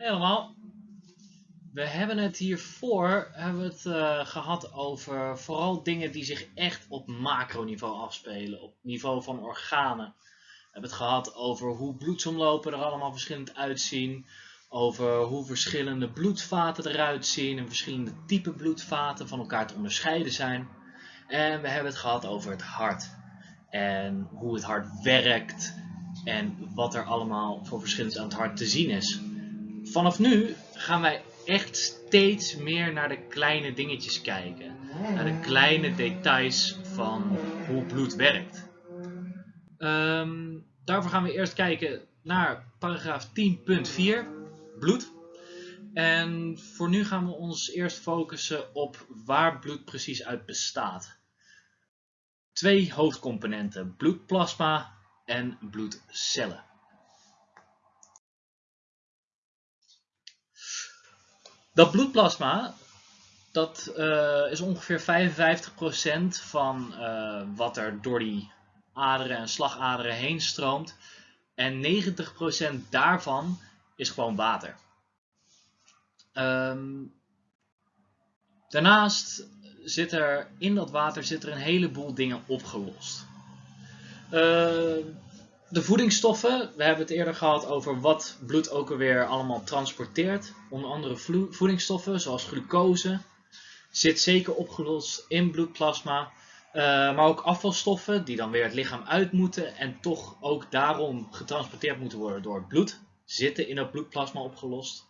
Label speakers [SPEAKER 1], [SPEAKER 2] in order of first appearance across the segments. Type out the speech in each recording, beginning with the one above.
[SPEAKER 1] Helemaal. We hebben het hiervoor hebben het, uh, gehad over vooral dingen die zich echt op macroniveau afspelen, op niveau van organen. We hebben het gehad over hoe bloedsomlopen er allemaal verschillend uitzien, over hoe verschillende bloedvaten eruit zien en verschillende type bloedvaten van elkaar te onderscheiden zijn. En we hebben het gehad over het hart en hoe het hart werkt en wat er allemaal voor verschillend aan het hart te zien is. Vanaf nu gaan wij echt steeds meer naar de kleine dingetjes kijken. Naar de kleine details van hoe bloed werkt. Ehm, daarvoor gaan we eerst kijken naar paragraaf 10.4, bloed. En voor nu gaan we ons eerst focussen op waar bloed precies uit bestaat. Twee hoofdcomponenten, bloedplasma en bloedcellen. Dat bloedplasma, dat uh, is ongeveer 55% van uh, wat er door die aderen en slagaderen heen stroomt. En 90% daarvan is gewoon water. Um, daarnaast zit er in dat water zit er een heleboel dingen opgelost. Uh, de voedingsstoffen, we hebben het eerder gehad over wat bloed ook alweer allemaal transporteert. Onder andere voedingsstoffen zoals glucose zit zeker opgelost in bloedplasma. Uh, maar ook afvalstoffen die dan weer het lichaam uit moeten en toch ook daarom getransporteerd moeten worden door het bloed. Zitten in het bloedplasma opgelost.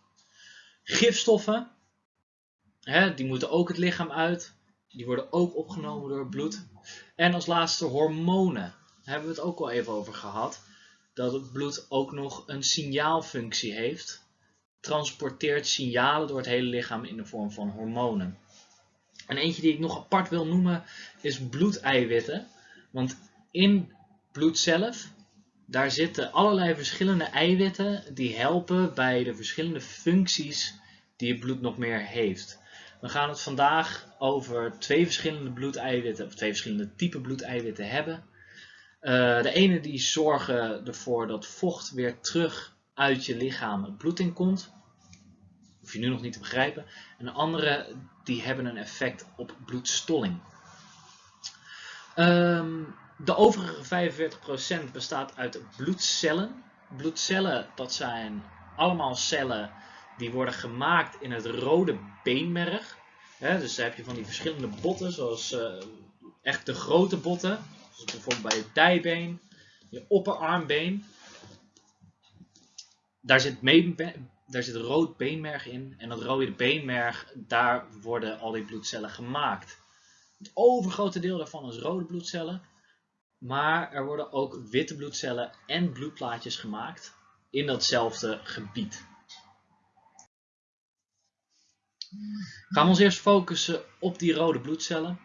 [SPEAKER 1] Gifstoffen, hè, die moeten ook het lichaam uit. Die worden ook opgenomen door het bloed. En als laatste hormonen hebben we het ook al even over gehad, dat het bloed ook nog een signaalfunctie heeft. Transporteert signalen door het hele lichaam in de vorm van hormonen. En eentje die ik nog apart wil noemen is bloedeiwitten. Want in bloed zelf, daar zitten allerlei verschillende eiwitten die helpen bij de verschillende functies die het bloed nog meer heeft. We gaan het vandaag over twee verschillende bloedeiwitten, of twee verschillende typen bloedeiwitten hebben. Uh, de ene die zorgen ervoor dat vocht weer terug uit je lichaam het bloed in komt. Hoef je nu nog niet te begrijpen. En de andere die hebben een effect op bloedstolling. Um, de overige 45% bestaat uit bloedcellen. Bloedcellen dat zijn allemaal cellen die worden gemaakt in het rode beenmerg. Dus daar heb je van die verschillende botten, zoals uh, echt de grote botten bijvoorbeeld bij je dijbeen, je opperarmbeen. Daar zit, daar zit rood beenmerg in. En dat rode beenmerg, daar worden al die bloedcellen gemaakt. Het overgrote deel daarvan is rode bloedcellen. Maar er worden ook witte bloedcellen en bloedplaatjes gemaakt in datzelfde gebied. Gaan we ons eerst focussen op die rode bloedcellen.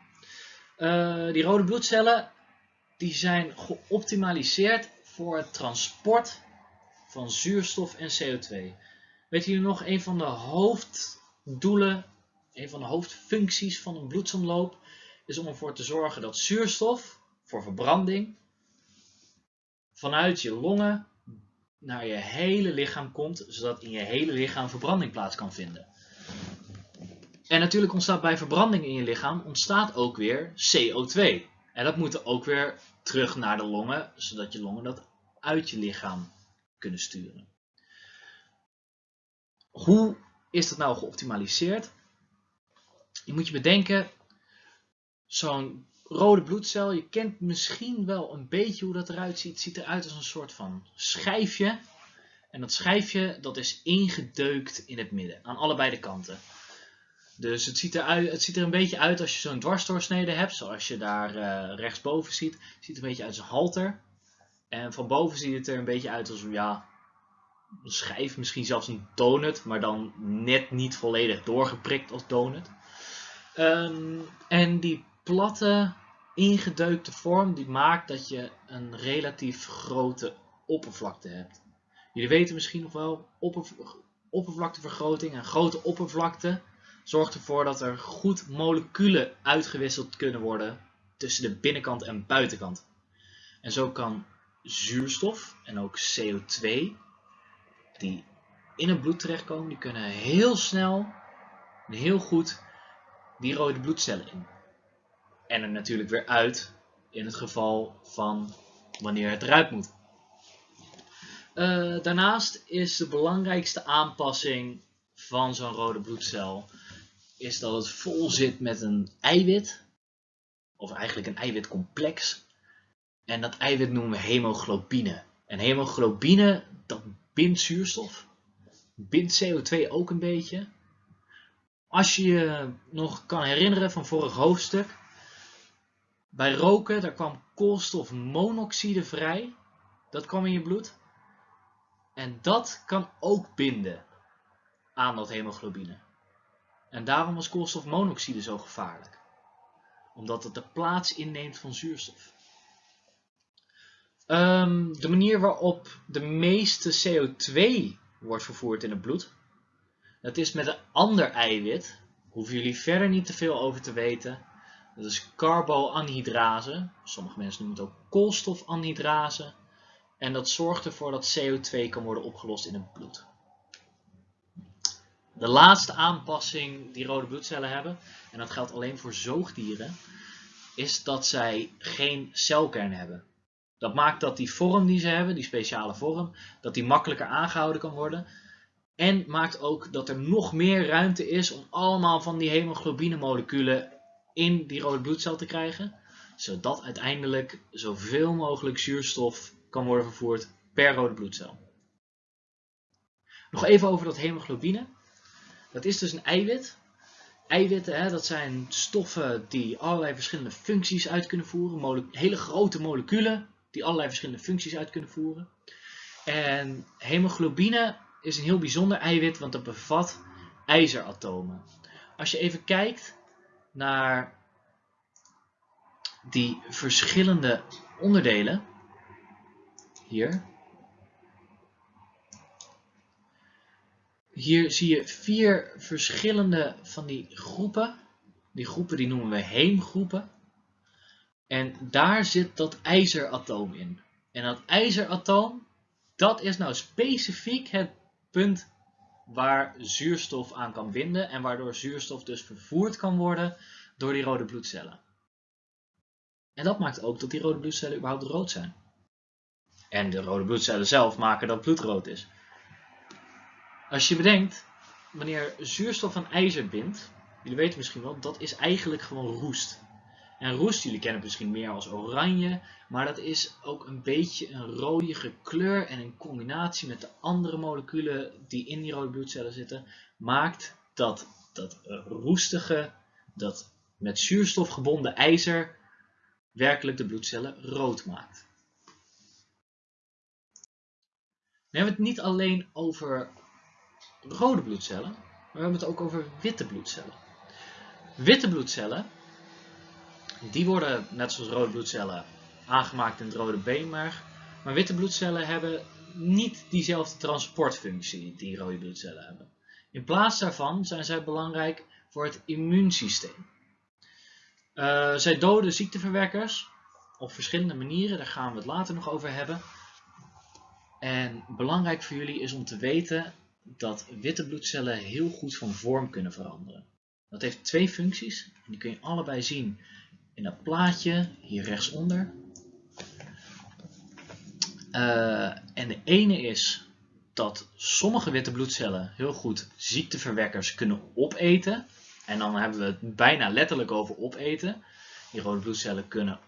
[SPEAKER 1] Uh, die rode bloedcellen die zijn geoptimaliseerd voor het transport van zuurstof en CO2. Weet jullie nog, een van de hoofddoelen, een van de hoofdfuncties van een bloedsomloop is om ervoor te zorgen dat zuurstof voor verbranding vanuit je longen naar je hele lichaam komt, zodat in je hele lichaam verbranding plaats kan vinden. En natuurlijk ontstaat bij verbranding in je lichaam ontstaat ook weer CO2. En dat moet ook weer terug naar de longen, zodat je longen dat uit je lichaam kunnen sturen. Hoe is dat nou geoptimaliseerd? Je moet je bedenken, zo'n rode bloedcel, je kent misschien wel een beetje hoe dat eruit ziet. Het ziet eruit als een soort van schijfje. En dat schijfje dat is ingedeukt in het midden, aan allebei de kanten. Dus het ziet, er het ziet er een beetje uit als je zo'n dwarsdoorsnede hebt, zoals je daar uh, rechtsboven ziet. Het ziet er een beetje uit als een halter. En van boven ziet het er een beetje uit als ja, een schijf, misschien zelfs een donut, maar dan net niet volledig doorgeprikt als donut. Um, en die platte, ingedeukte vorm, die maakt dat je een relatief grote oppervlakte hebt. Jullie weten misschien nog wel, oppervlaktevergroting en grote oppervlakte zorgt ervoor dat er goed moleculen uitgewisseld kunnen worden tussen de binnenkant en buitenkant. En zo kan zuurstof en ook CO2, die in het bloed terechtkomen, die kunnen heel snel en heel goed die rode bloedcellen in. En er natuurlijk weer uit in het geval van wanneer het eruit moet. Uh, daarnaast is de belangrijkste aanpassing van zo'n rode bloedcel is dat het vol zit met een eiwit, of eigenlijk een eiwitcomplex. En dat eiwit noemen we hemoglobine. En hemoglobine, dat bindt zuurstof, bindt CO2 ook een beetje. Als je je nog kan herinneren van vorig hoofdstuk, bij roken daar kwam koolstofmonoxide vrij. Dat kwam in je bloed. En dat kan ook binden aan dat hemoglobine. En daarom was koolstofmonoxide zo gevaarlijk. Omdat het de plaats inneemt van zuurstof. Um, de manier waarop de meeste CO2 wordt vervoerd in het bloed. Dat is met een ander eiwit. Hoeven jullie verder niet te veel over te weten. Dat is carboanhydrase. Sommige mensen noemen het ook koolstofanhydrase. En dat zorgt ervoor dat CO2 kan worden opgelost in het bloed. De laatste aanpassing die rode bloedcellen hebben, en dat geldt alleen voor zoogdieren, is dat zij geen celkern hebben. Dat maakt dat die vorm die ze hebben, die speciale vorm, dat die makkelijker aangehouden kan worden. En maakt ook dat er nog meer ruimte is om allemaal van die hemoglobine moleculen in die rode bloedcel te krijgen. Zodat uiteindelijk zoveel mogelijk zuurstof kan worden vervoerd per rode bloedcel. Nog even over dat hemoglobine. Dat is dus een eiwit. Eiwitten, hè, dat zijn stoffen die allerlei verschillende functies uit kunnen voeren. hele grote moleculen die allerlei verschillende functies uit kunnen voeren. En hemoglobine is een heel bijzonder eiwit, want het bevat ijzeratomen. Als je even kijkt naar die verschillende onderdelen, hier, Hier zie je vier verschillende van die groepen. Die groepen die noemen we heemgroepen. En daar zit dat ijzeratoom in. En dat ijzeratoom, dat is nou specifiek het punt waar zuurstof aan kan binden en waardoor zuurstof dus vervoerd kan worden door die rode bloedcellen. En dat maakt ook dat die rode bloedcellen überhaupt rood zijn. En de rode bloedcellen zelf maken dat bloed rood is. Als je bedenkt, wanneer zuurstof aan ijzer bindt, jullie weten misschien wel, dat is eigenlijk gewoon roest. En roest, jullie kennen het misschien meer als oranje, maar dat is ook een beetje een rode kleur en in combinatie met de andere moleculen die in die rode bloedcellen zitten, maakt dat dat roestige, dat met zuurstof gebonden ijzer werkelijk de bloedcellen rood maakt. We hebben het niet alleen over rode bloedcellen, maar we hebben het ook over witte bloedcellen. Witte bloedcellen, die worden net zoals rode bloedcellen aangemaakt in het rode beenmerg, maar witte bloedcellen hebben niet diezelfde transportfunctie die rode bloedcellen hebben. In plaats daarvan zijn zij belangrijk voor het immuunsysteem. Uh, zij doden ziekteverwekkers op verschillende manieren, daar gaan we het later nog over hebben. En belangrijk voor jullie is om te weten dat witte bloedcellen heel goed van vorm kunnen veranderen. Dat heeft twee functies. Die kun je allebei zien in dat plaatje hier rechtsonder. Uh, en de ene is dat sommige witte bloedcellen heel goed ziekteverwekkers kunnen opeten. En dan hebben we het bijna letterlijk over opeten. Die rode bloedcellen kunnen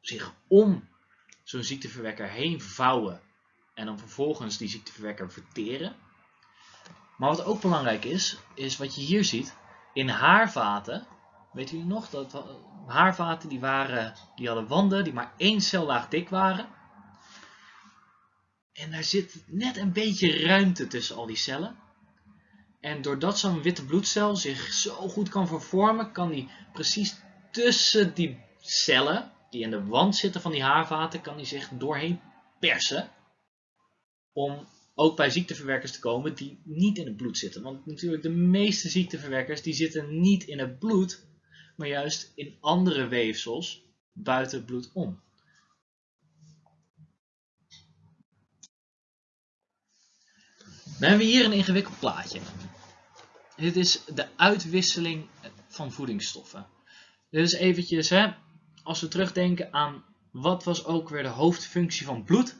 [SPEAKER 1] zich om zo'n ziekteverwekker heen vouwen en dan vervolgens die ziekteverwekker verteren. Maar wat ook belangrijk is, is wat je hier ziet. In haarvaten, weet jullie nog, dat haarvaten die, waren, die hadden wanden die maar één cellaag dik waren. En daar zit net een beetje ruimte tussen al die cellen. En doordat zo'n witte bloedcel zich zo goed kan vervormen, kan die precies tussen die cellen, die in de wand zitten van die haarvaten, kan die zich doorheen persen. Om ook bij ziekteverwekkers te komen die niet in het bloed zitten. Want natuurlijk de meeste ziekteverwekkers die zitten niet in het bloed, maar juist in andere weefsels buiten het bloed om. Dan hebben we hier een ingewikkeld plaatje. Dit is de uitwisseling van voedingsstoffen. Dit is eventjes, hè, als we terugdenken aan wat was ook weer de hoofdfunctie van bloed,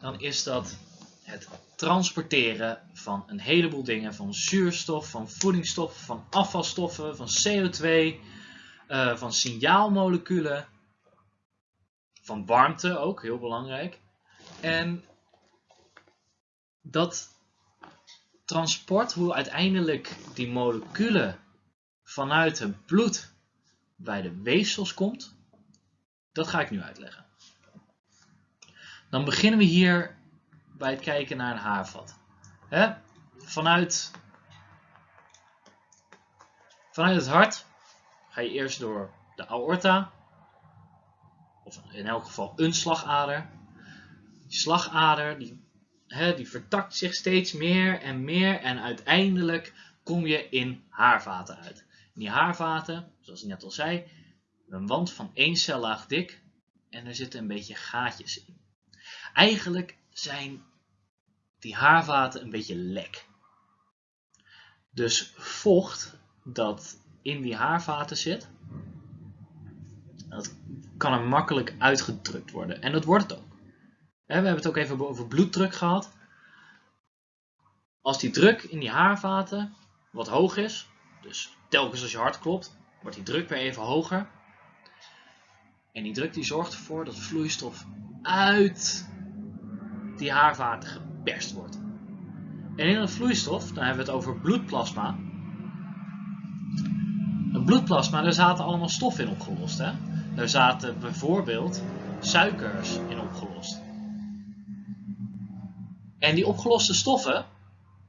[SPEAKER 1] dan is dat het transporteren van een heleboel dingen, van zuurstof, van voedingsstoffen, van afvalstoffen, van CO2, uh, van signaalmoleculen, van warmte ook, heel belangrijk. En dat transport, hoe uiteindelijk die moleculen vanuit het bloed bij de weefsels komt, dat ga ik nu uitleggen. Dan beginnen we hier bij het kijken naar een haarvat. Vanuit, vanuit het hart ga je eerst door de aorta, of in elk geval een slagader. Die slagader die, die vertakt zich steeds meer en meer en uiteindelijk kom je in haarvaten uit. die haarvaten, zoals ik net al zei, een wand van één cellaag dik en er zitten een beetje gaatjes in. Eigenlijk zijn die haarvaten een beetje lek. Dus vocht dat in die haarvaten zit, dat kan er makkelijk uitgedrukt worden. En dat wordt het ook. We hebben het ook even over bloeddruk gehad. Als die druk in die haarvaten wat hoog is, dus telkens als je hart klopt, wordt die druk weer even hoger. En die druk die zorgt ervoor dat vloeistof uit die haarvaten geperst wordt. En in het vloeistof, dan hebben we het over bloedplasma. Het bloedplasma, daar zaten allemaal stoffen in opgelost. Hè? Daar zaten bijvoorbeeld suikers in opgelost. En die opgeloste stoffen,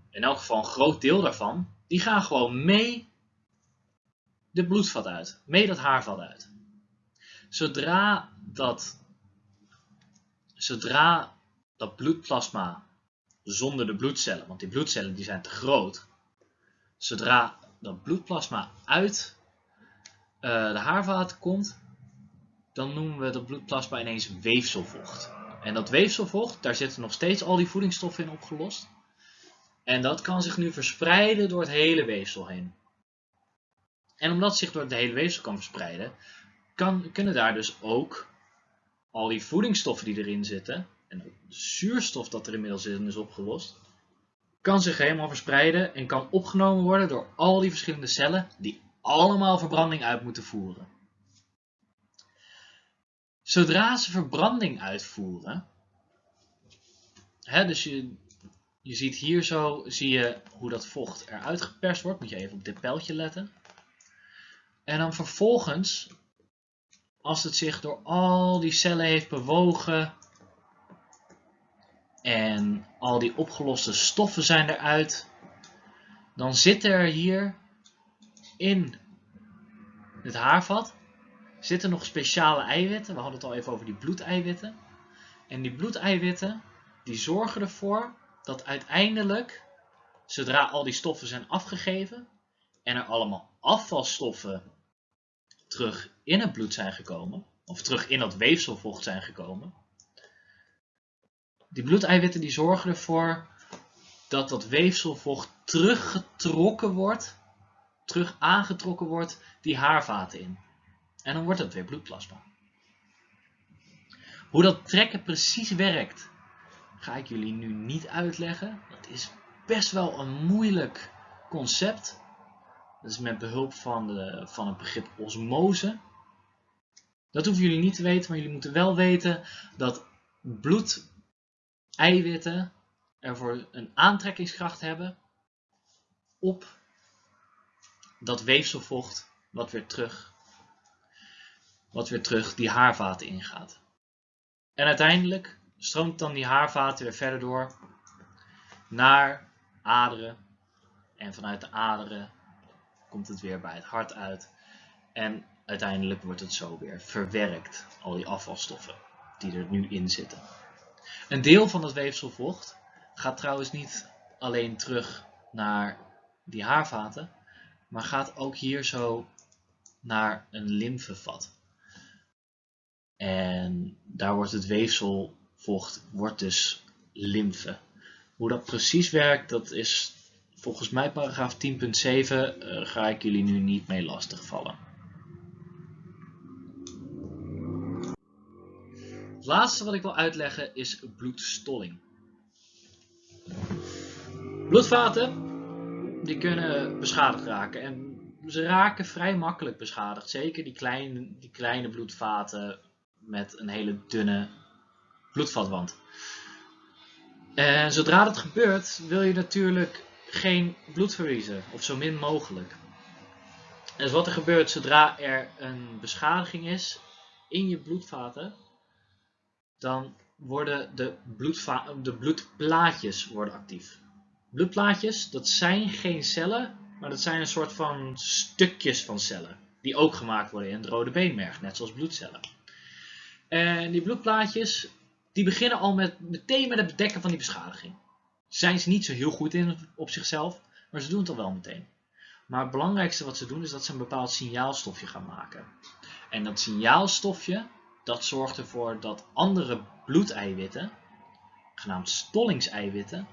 [SPEAKER 1] in elk geval een groot deel daarvan, die gaan gewoon mee de bloedvat uit, mee dat haarvat uit. Zodra dat, zodra dat bloedplasma zonder de bloedcellen, want die bloedcellen die zijn te groot, zodra dat bloedplasma uit uh, de haarvaten komt, dan noemen we dat bloedplasma ineens weefselvocht. En dat weefselvocht, daar zitten nog steeds al die voedingsstoffen in opgelost. En dat kan zich nu verspreiden door het hele weefsel heen. En omdat het zich door het hele weefsel kan verspreiden, kan, kunnen daar dus ook al die voedingsstoffen die erin zitten, en de zuurstof dat er inmiddels in is opgelost, kan zich helemaal verspreiden en kan opgenomen worden door al die verschillende cellen die allemaal verbranding uit moeten voeren. Zodra ze verbranding uitvoeren, hè, dus je, je ziet hier zo, zie je hoe dat vocht eruit geperst wordt, moet je even op dit pijltje letten. En dan vervolgens, als het zich door al die cellen heeft bewogen en al die opgeloste stoffen zijn eruit, dan zit er hier in het haarvat zitten nog speciale eiwitten. We hadden het al even over die bloedeiwitten. En die bloedeiwitten die zorgen ervoor dat uiteindelijk, zodra al die stoffen zijn afgegeven en er allemaal afvalstoffen terug in het bloed zijn gekomen, of terug in dat weefselvocht zijn gekomen, die bloedeiwitten die zorgen ervoor dat dat weefselvocht teruggetrokken wordt, terug aangetrokken wordt die haarvaten in. En dan wordt het weer bloedplasma. Hoe dat trekken precies werkt, ga ik jullie nu niet uitleggen. Dat is best wel een moeilijk concept. Dat is met behulp van, de, van het begrip osmose. Dat hoeven jullie niet te weten, maar jullie moeten wel weten dat bloedeiwitten ervoor een aantrekkingskracht hebben op dat weefselvocht wat weer terug, wat weer terug die haarvaten ingaat. En uiteindelijk stroomt dan die haarvaten weer verder door naar aderen. En vanuit de aderen komt het weer bij het hart uit. En uiteindelijk wordt het zo weer verwerkt, al die afvalstoffen die er nu in zitten. Een deel van het weefselvocht gaat trouwens niet alleen terug naar die haarvaten, maar gaat ook hier zo naar een lymfevat. En daar wordt het weefselvocht wordt dus lymfe. Hoe dat precies werkt, dat is volgens mij paragraaf 10.7, uh, ga ik jullie nu niet mee lastigvallen. Laatste wat ik wil uitleggen is bloedstolling. Bloedvaten die kunnen beschadigd raken en ze raken vrij makkelijk beschadigd. Zeker die kleine, die kleine bloedvaten met een hele dunne bloedvatwand. En zodra dat gebeurt wil je natuurlijk geen bloed verliezen of zo min mogelijk. Dus wat er gebeurt zodra er een beschadiging is in je bloedvaten, dan worden de, de bloedplaatjes worden actief. Bloedplaatjes, dat zijn geen cellen, maar dat zijn een soort van stukjes van cellen. Die ook gemaakt worden in het rode beenmerg, net zoals bloedcellen. En die bloedplaatjes, die beginnen al met, meteen met het bedekken van die beschadiging. Zijn ze niet zo heel goed in op zichzelf, maar ze doen het al wel meteen. Maar het belangrijkste wat ze doen is dat ze een bepaald signaalstofje gaan maken. En dat signaalstofje, dat zorgt ervoor dat andere bloedeiwitten, genaamd stollingseiwitten,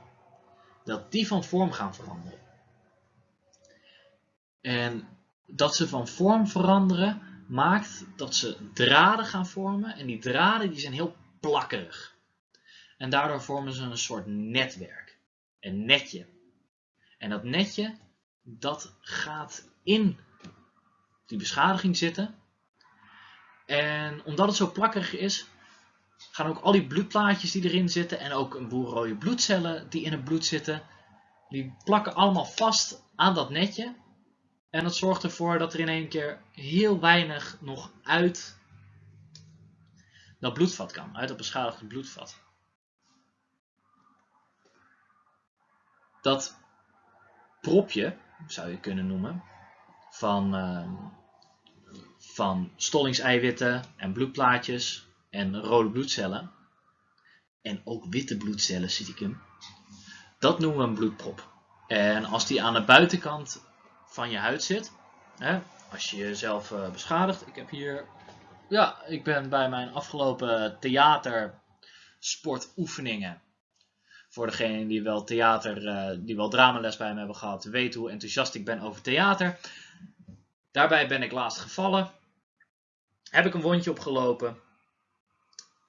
[SPEAKER 1] dat die van vorm gaan veranderen. En dat ze van vorm veranderen maakt dat ze draden gaan vormen en die draden die zijn heel plakkerig. En daardoor vormen ze een soort netwerk, een netje. En dat netje dat gaat in die beschadiging zitten. En omdat het zo plakkerig is, gaan ook al die bloedplaatjes die erin zitten en ook een boel rode bloedcellen die in het bloed zitten, die plakken allemaal vast aan dat netje. En dat zorgt ervoor dat er in één keer heel weinig nog uit dat bloedvat kan, uit dat beschadigde bloedvat. Dat propje, zou je kunnen noemen, van, uh, van stollingseiwitten en bloedplaatjes en rode bloedcellen. En ook witte bloedcellen, zie ik hem. Dat noemen we een bloedprop. En als die aan de buitenkant van je huid zit, hè, als je jezelf uh, beschadigt. Ik heb hier, ja, ik ben bij mijn afgelopen theatersportoefeningen. Voor degenen die wel theater, uh, die wel dramales bij me hebben gehad, weten hoe enthousiast ik ben over theater. Daarbij ben ik laatst gevallen. Heb ik een wondje opgelopen.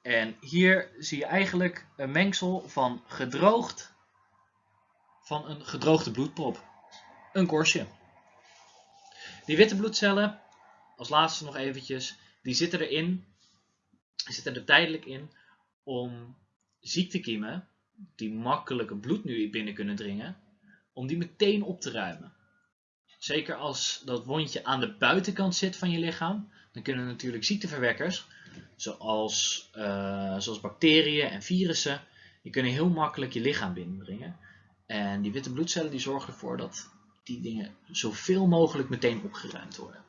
[SPEAKER 1] En hier zie je eigenlijk een mengsel van gedroogd, van een gedroogde bloedprop. Een korstje. Die witte bloedcellen, als laatste nog eventjes, die zitten erin, zitten er tijdelijk in om ziektekiemen, die makkelijk het bloed nu binnen kunnen dringen, om die meteen op te ruimen. Zeker als dat wondje aan de buitenkant zit van je lichaam, dan kunnen natuurlijk ziekteverwekkers zoals, uh, zoals bacteriën en virussen, die kunnen heel makkelijk je lichaam binnendringen. En die witte bloedcellen die zorgen ervoor dat die dingen zoveel mogelijk meteen opgeruimd worden.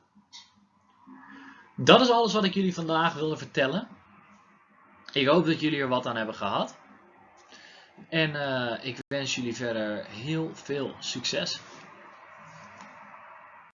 [SPEAKER 1] Dat is alles wat ik jullie vandaag wilde vertellen. Ik hoop dat jullie er wat aan hebben gehad. En uh, ik wens jullie verder heel veel succes.